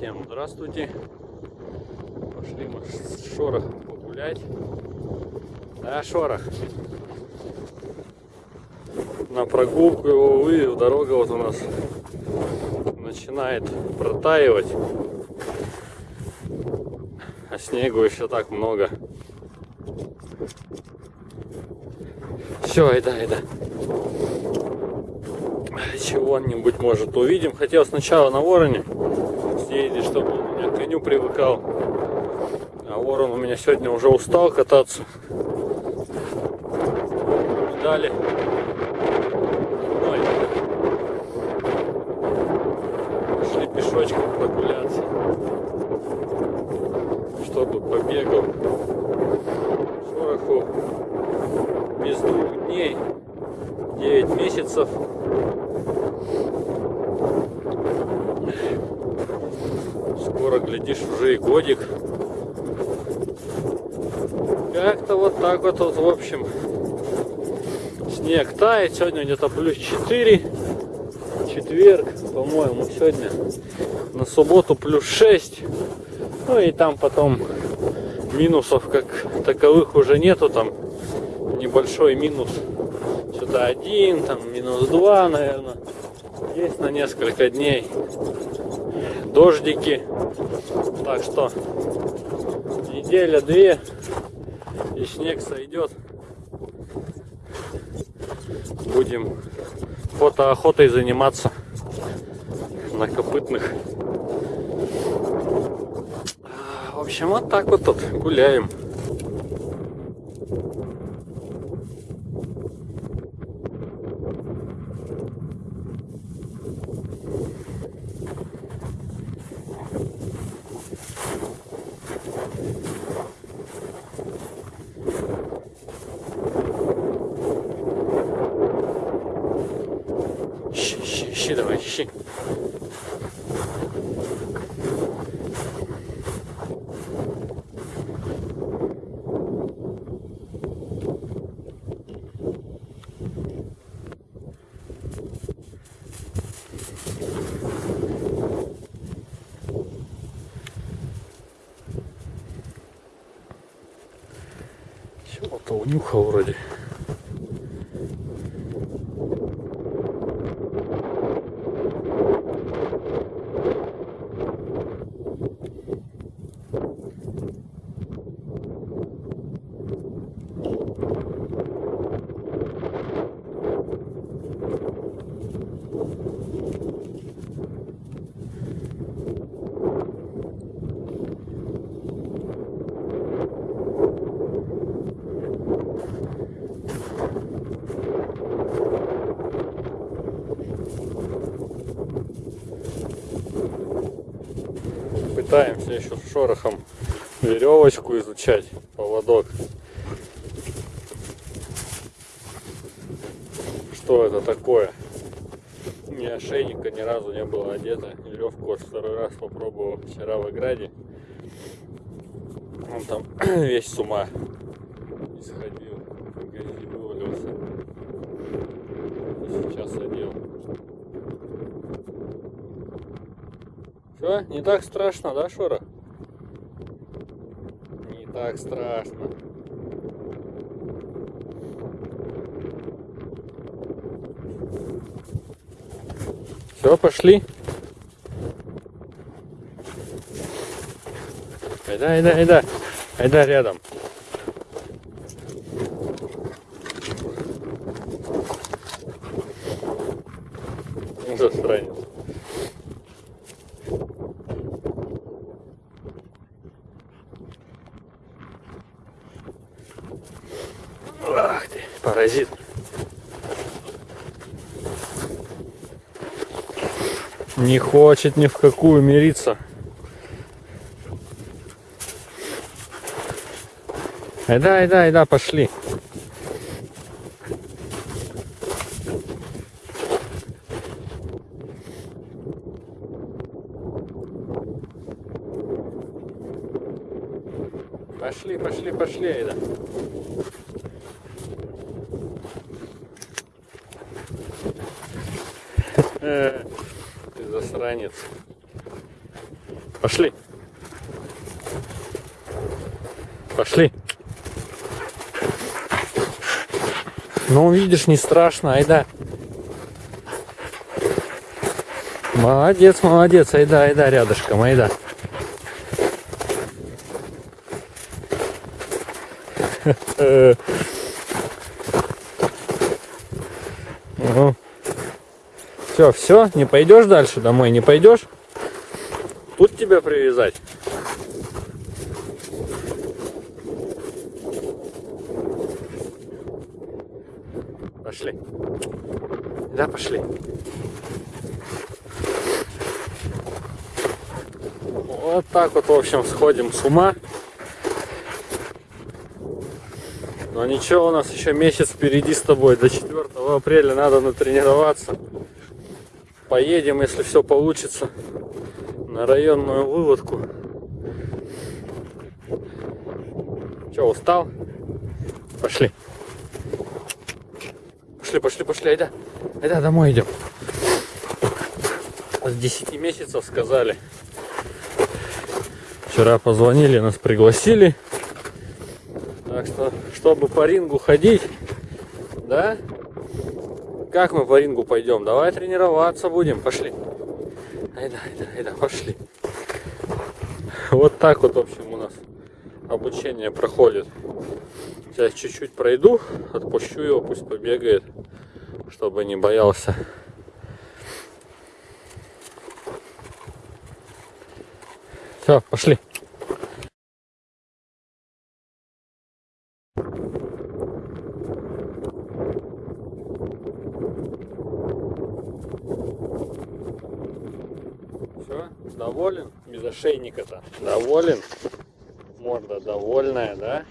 Всем здравствуйте. Пошли мы с Шорох погулять. Да, Шорох. На прогулку его вывел. Дорога вот у нас начинает протаивать. А снегу еще так много. Все, айда, айда. Чего-нибудь может увидим. Хотел сначала на вороне съездить, чтобы он у меня к коню привыкал. А ворон у меня сегодня уже устал кататься. Дали. Ой. Пошли пешочком прогуляться. Чтобы побегал. Шороху без двух дней. 9 месяцев. Глядишь, уже и годик. Как-то вот так вот, вот, в общем, снег тает. Сегодня где-то плюс 4. Четверг, по-моему, сегодня на субботу плюс 6. Ну и там потом минусов как таковых уже нету. Там небольшой минус. Что-то один, там минус 2, наверное. Есть на несколько дней дождики. Так что неделя-две и снег сойдет. Будем фотоохотой заниматься на копытных. В общем, вот так вот тут гуляем. ищи давай, ищи. Чего-то унюхал вроде. Пытаемся еще шорохом веревочку изучать, поводок. Что это такое? У меня ошейника ни разу не было одета. Веревку вот второй раз попробовал вчера в Играде. Он там весь с ума исходил, в грязи вывалился. И сейчас одел. Все, не так страшно, да, Шора? Не так страшно. Все, пошли. Айда, айда, айда. Айда рядом. Засранец. Не хочет ни в какую мириться. Айда, айда, айда, пошли. Пошли, пошли, пошли, айда. Засранец. Пошли. Пошли. Ну, видишь, не страшно, айда. Молодец, молодец, айда, айда, рядышком, айда. Все, все, не пойдешь дальше домой, не пойдешь? Тут тебя привязать? Пошли. Да, пошли. Вот так вот, в общем, сходим с ума. Но ничего, у нас еще месяц впереди с тобой. До 4 апреля надо натренироваться. Поедем, если все получится, на районную выводку. Че, устал? Пошли. Пошли, пошли, пошли, айда. Айда, домой идем. С 10 месяцев сказали. Вчера позвонили, нас пригласили. Так что, чтобы по рингу ходить, да, как мы по рингу пойдем? Давай тренироваться будем. Пошли. Айда, айда, айда, пошли. Вот так вот, в общем, у нас обучение проходит. Сейчас чуть-чуть пройду, отпущу его, пусть побегает, чтобы не боялся. Все, пошли. Все, доволен? Без ошейника-то. Доволен? Морда довольная, да?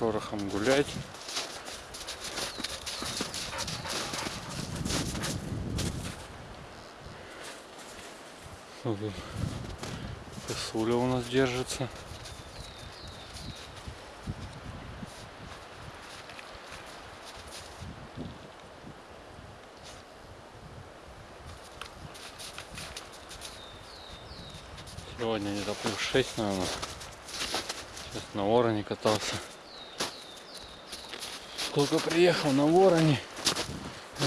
Шорохом гулять. Тут Косуля у нас держится. Сегодня где-то плюс 6, наверное. Сейчас на вороне катался. Только приехал на вороне.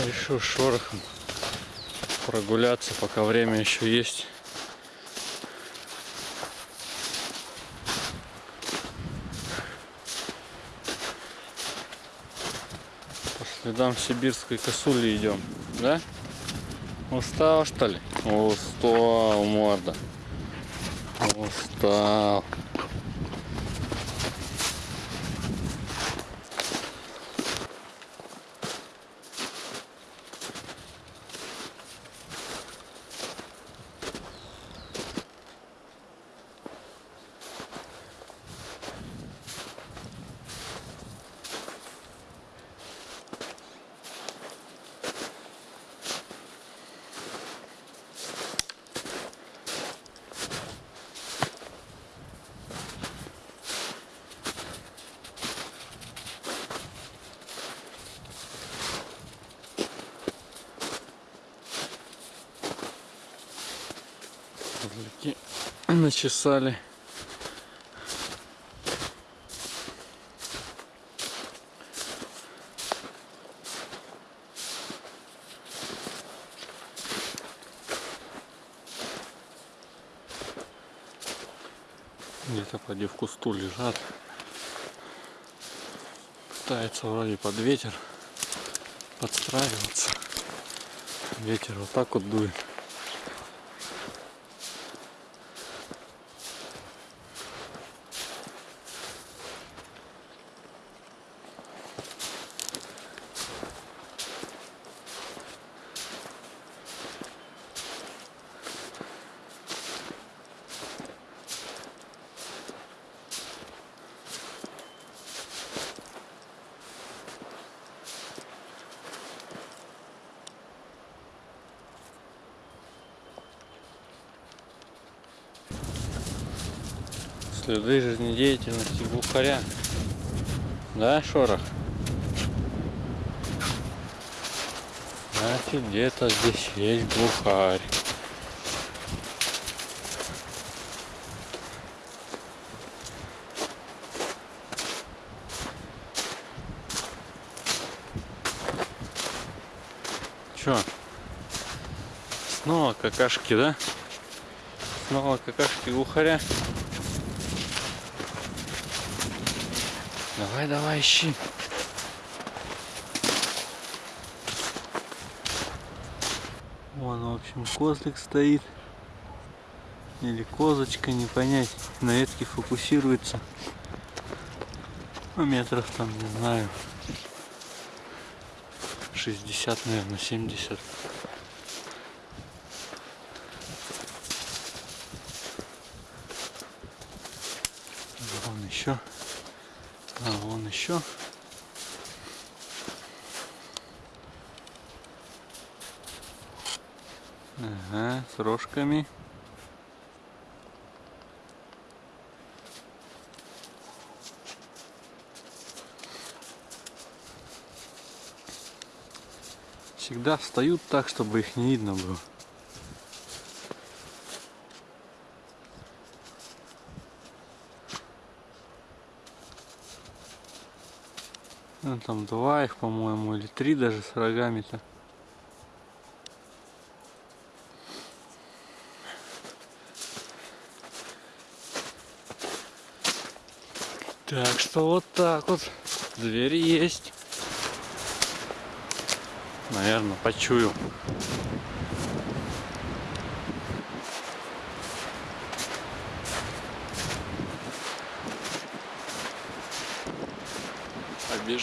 Решил шорохом прогуляться, пока время еще есть. По следам сибирской косули идем, да? Устал что ли? Устал, морда. Устал. Начесали. Где-то поди в кусту лежат. Пытается вроде под ветер подстраиваться. Ветер вот так вот дует. Следы жизнедеятельности глухаря. Да, шорох? Значит, где-то здесь есть глухарь. Чё? Снова какашки, да? Снова какашки глухаря. Давай, давай, ищи. Вон, в общем, козлик стоит. Или козочка, не понять. На ветке фокусируется. Ну, метров там, не знаю. 60, наверное, 70. Вон еще. А, вон еще. Ага, с рожками. Всегда встают так, чтобы их не видно было. Ну, там два их, по-моему, или три даже с рогами-то. Так что вот так вот. Дверь есть. Наверное, почую.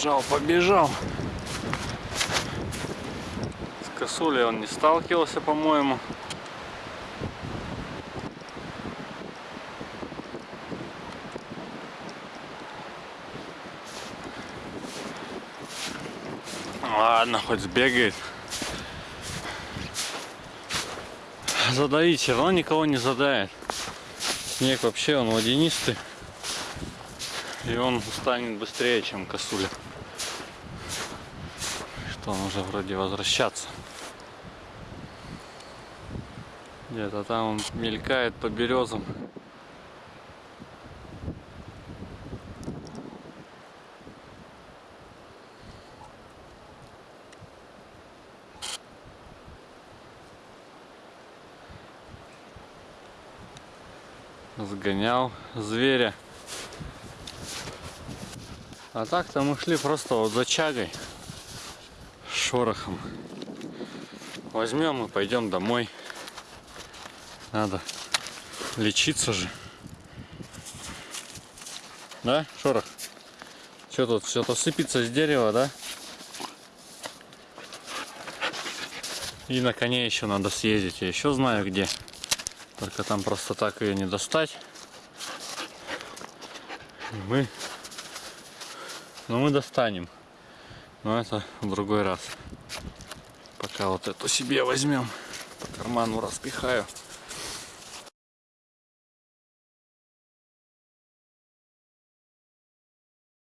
Побежал, побежал. С косулей он не сталкивался, по-моему. Ладно, хоть сбегает. Задавить все равно никого не задает. Снег вообще он водянистый. И он устанет быстрее, чем косуля. Он уже вроде возвращаться. Где-то там он мелькает по березам. Сгонял зверя. А так-то мы шли просто вот за чагой, шорохом. Возьмем и пойдем домой. Надо лечиться же. Да, шорох? Что тут, все-то сыпется с дерева, да? И на коне еще надо съездить. Я еще знаю где. Только там просто так ее не достать. И мы но мы достанем. Но это в другой раз. Пока вот эту себе возьмем. По карману распихаю.